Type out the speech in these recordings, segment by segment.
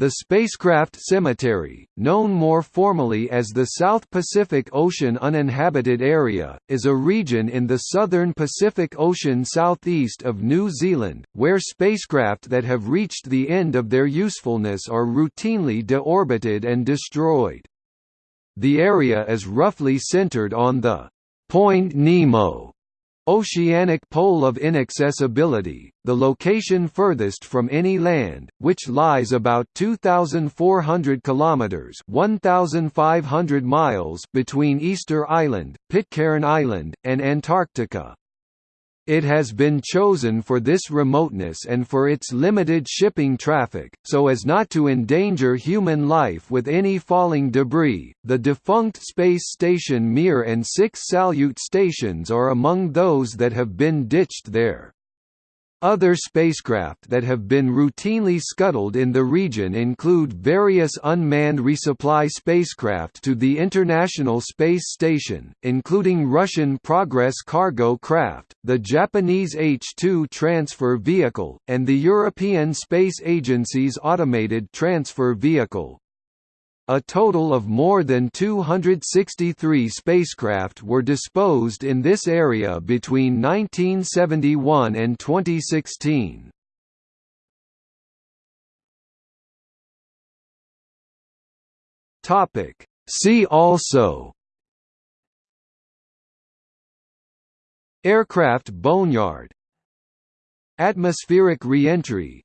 The Spacecraft Cemetery, known more formally as the South Pacific Ocean Uninhabited Area, is a region in the southern Pacific Ocean southeast of New Zealand, where spacecraft that have reached the end of their usefulness are routinely deorbited and destroyed. The area is roughly centered on the Point Nemo Oceanic pole of inaccessibility, the location furthest from any land, which lies about 2400 kilometers (1500 miles) between Easter Island, Pitcairn Island, and Antarctica. It has been chosen for this remoteness and for its limited shipping traffic, so as not to endanger human life with any falling debris. The defunct space station Mir and six Salyut stations are among those that have been ditched there. Other spacecraft that have been routinely scuttled in the region include various unmanned resupply spacecraft to the International Space Station, including Russian Progress cargo craft, the Japanese H-2 transfer vehicle, and the European Space Agency's automated transfer vehicle. A total of more than 263 spacecraft were disposed in this area between 1971 and 2016. Topic See also Aircraft boneyard Atmospheric reentry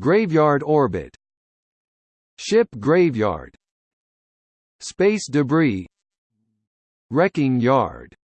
Graveyard orbit Ship graveyard. Space debris. Wrecking yard